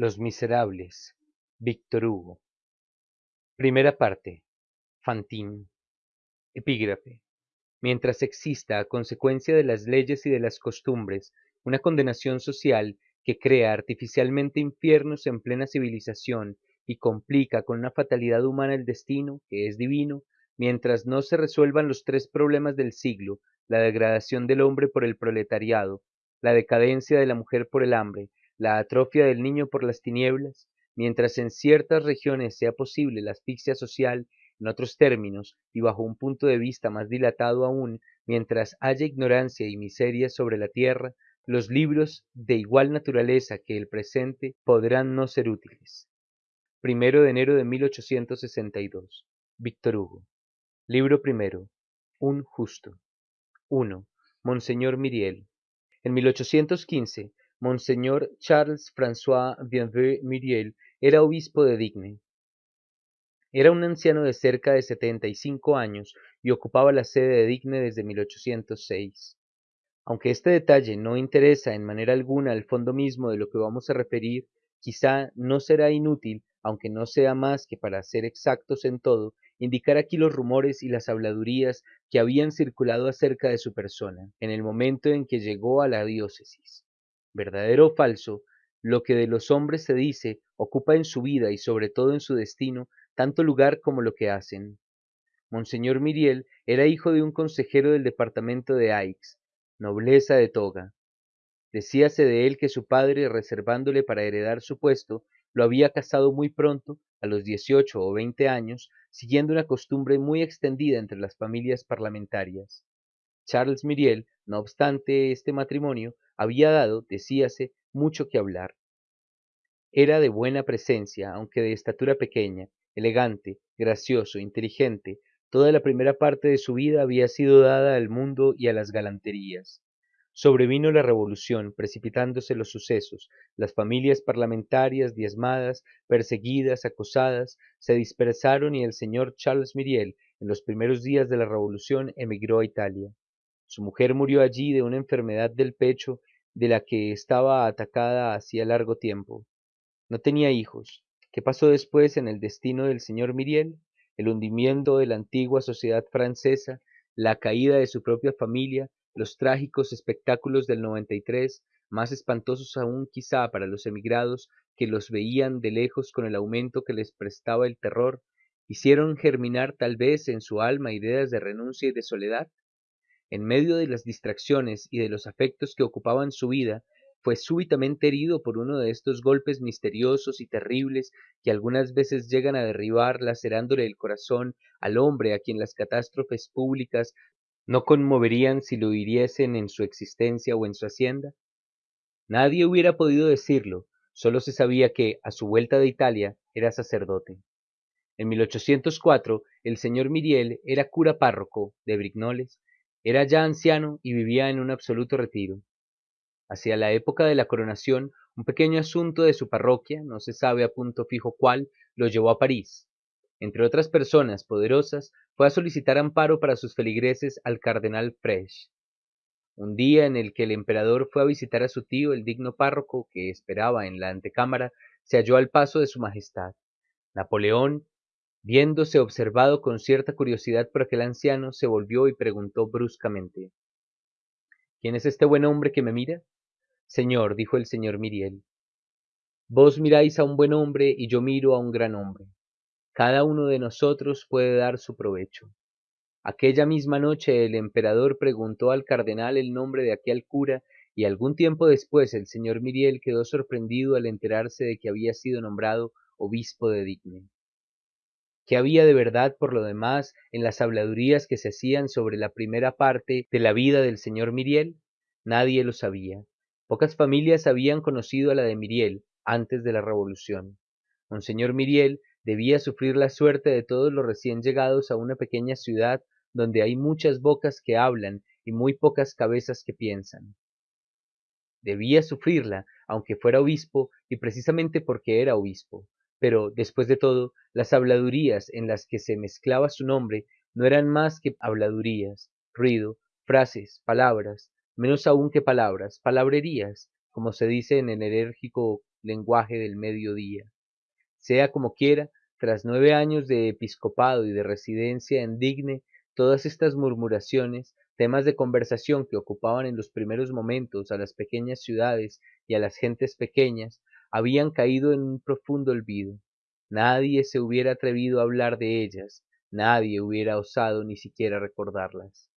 Los Miserables, Víctor Hugo. Primera parte. Fantine. Epígrafe. Mientras exista, a consecuencia de las leyes y de las costumbres, una condenación social que crea artificialmente infiernos en plena civilización y complica con una fatalidad humana el destino, que es divino, mientras no se resuelvan los tres problemas del siglo, la degradación del hombre por el proletariado, la decadencia de la mujer por el hambre, la atrofia del niño por las tinieblas, mientras en ciertas regiones sea posible la asfixia social, en otros términos, y bajo un punto de vista más dilatado aún, mientras haya ignorancia y miseria sobre la tierra, los libros de igual naturaleza que el presente podrán no ser útiles. Primero de enero de 1862. Víctor Hugo. Libro primero. Un justo. 1. Monseñor Miriel. En 1815, Monseñor Charles François Bienveux Muriel era obispo de Digne. Era un anciano de cerca de setenta y cinco años y ocupaba la sede de Digne desde 1806. Aunque este detalle no interesa en manera alguna al fondo mismo de lo que vamos a referir, quizá no será inútil, aunque no sea más que para ser exactos en todo, indicar aquí los rumores y las habladurías que habían circulado acerca de su persona en el momento en que llegó a la diócesis verdadero o falso, lo que de los hombres se dice ocupa en su vida y sobre todo en su destino tanto lugar como lo que hacen. Monseñor Miriel era hijo de un consejero del departamento de Aix, nobleza de toga. Decíase de él que su padre, reservándole para heredar su puesto, lo había casado muy pronto, a los dieciocho o veinte años, siguiendo una costumbre muy extendida entre las familias parlamentarias. Charles Miriel, no obstante este matrimonio, había dado, decíase, mucho que hablar. Era de buena presencia, aunque de estatura pequeña, elegante, gracioso, inteligente, toda la primera parte de su vida había sido dada al mundo y a las galanterías. Sobrevino la revolución, precipitándose los sucesos, las familias parlamentarias diezmadas, perseguidas, acosadas, se dispersaron y el señor Charles Miriel, en los primeros días de la revolución, emigró a Italia. Su mujer murió allí de una enfermedad del pecho de la que estaba atacada hacía largo tiempo. No tenía hijos. ¿Qué pasó después en el destino del señor Miriel? El hundimiento de la antigua sociedad francesa, la caída de su propia familia, los trágicos espectáculos del 93, más espantosos aún quizá para los emigrados que los veían de lejos con el aumento que les prestaba el terror, hicieron germinar tal vez en su alma ideas de renuncia y de soledad. En medio de las distracciones y de los afectos que ocupaban su vida, fue súbitamente herido por uno de estos golpes misteriosos y terribles que algunas veces llegan a derribar lacerándole el corazón al hombre a quien las catástrofes públicas no conmoverían si lo hiriesen en su existencia o en su hacienda? Nadie hubiera podido decirlo, solo se sabía que, a su vuelta de Italia, era sacerdote. En 1804, el señor Miriel era cura párroco de Brignoles era ya anciano y vivía en un absoluto retiro. Hacia la época de la coronación, un pequeño asunto de su parroquia, no se sabe a punto fijo cuál, lo llevó a París. Entre otras personas poderosas, fue a solicitar amparo para sus feligreses al cardenal Frech. Un día en el que el emperador fue a visitar a su tío, el digno párroco, que esperaba en la antecámara, se halló al paso de su majestad. Napoleón, Viéndose observado con cierta curiosidad por aquel anciano, se volvió y preguntó bruscamente ¿Quién es este buen hombre que me mira? Señor, dijo el señor Miriel, vos miráis a un buen hombre y yo miro a un gran hombre. Cada uno de nosotros puede dar su provecho. Aquella misma noche el emperador preguntó al cardenal el nombre de aquel cura y algún tiempo después el señor Miriel quedó sorprendido al enterarse de que había sido nombrado obispo de Digne. ¿Qué había de verdad por lo demás en las habladurías que se hacían sobre la primera parte de la vida del señor Miriel? Nadie lo sabía. Pocas familias habían conocido a la de Miriel antes de la revolución. Monseñor Miriel debía sufrir la suerte de todos los recién llegados a una pequeña ciudad donde hay muchas bocas que hablan y muy pocas cabezas que piensan. Debía sufrirla, aunque fuera obispo, y precisamente porque era obispo, pero, después de todo, las habladurías en las que se mezclaba su nombre no eran más que habladurías, ruido, frases, palabras, menos aún que palabras, palabrerías, como se dice en el enérgico lenguaje del mediodía. Sea como quiera, tras nueve años de episcopado y de residencia en Digne, todas estas murmuraciones, temas de conversación que ocupaban en los primeros momentos a las pequeñas ciudades y a las gentes pequeñas, habían caído en un profundo olvido. Nadie se hubiera atrevido a hablar de ellas, nadie hubiera osado ni siquiera recordarlas.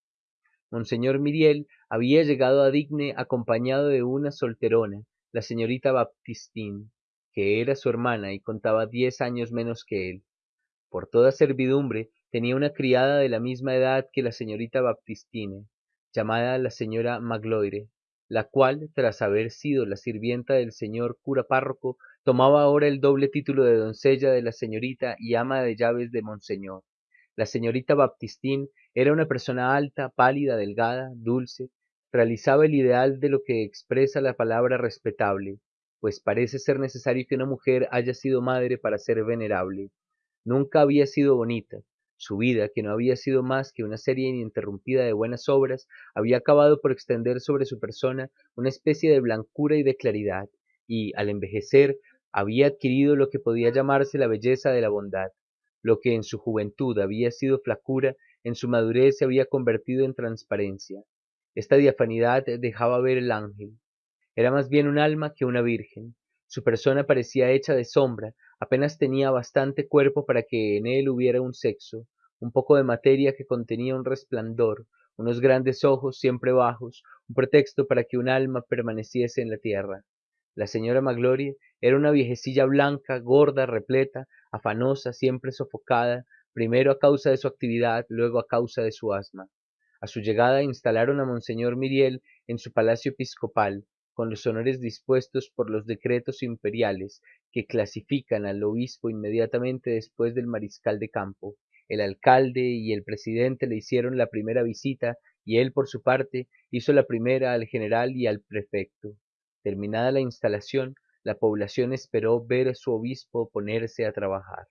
Monseñor Miriel había llegado a Digne acompañado de una solterona, la señorita Baptistín, que era su hermana y contaba diez años menos que él. Por toda servidumbre tenía una criada de la misma edad que la señorita Baptistine, llamada la señora Magloire, la cual, tras haber sido la sirvienta del señor cura párroco, tomaba ahora el doble título de doncella de la señorita y ama de llaves de monseñor. La señorita Baptistín era una persona alta, pálida, delgada, dulce, realizaba el ideal de lo que expresa la palabra respetable, pues parece ser necesario que una mujer haya sido madre para ser venerable. Nunca había sido bonita. Su vida, que no había sido más que una serie ininterrumpida de buenas obras, había acabado por extender sobre su persona una especie de blancura y de claridad, y, al envejecer, había adquirido lo que podía llamarse la belleza de la bondad. Lo que en su juventud había sido flacura, en su madurez se había convertido en transparencia. Esta diafanidad dejaba ver el ángel. Era más bien un alma que una virgen. Su persona parecía hecha de sombra, apenas tenía bastante cuerpo para que en él hubiera un sexo, un poco de materia que contenía un resplandor, unos grandes ojos siempre bajos, un pretexto para que un alma permaneciese en la tierra. La señora Magloire era una viejecilla blanca, gorda, repleta, afanosa, siempre sofocada, primero a causa de su actividad, luego a causa de su asma. A su llegada instalaron a Monseñor Miriel en su palacio episcopal, con los honores dispuestos por los decretos imperiales que clasifican al obispo inmediatamente después del mariscal de campo. El alcalde y el presidente le hicieron la primera visita y él por su parte hizo la primera al general y al prefecto. Terminada la instalación, la población esperó ver a su obispo ponerse a trabajar.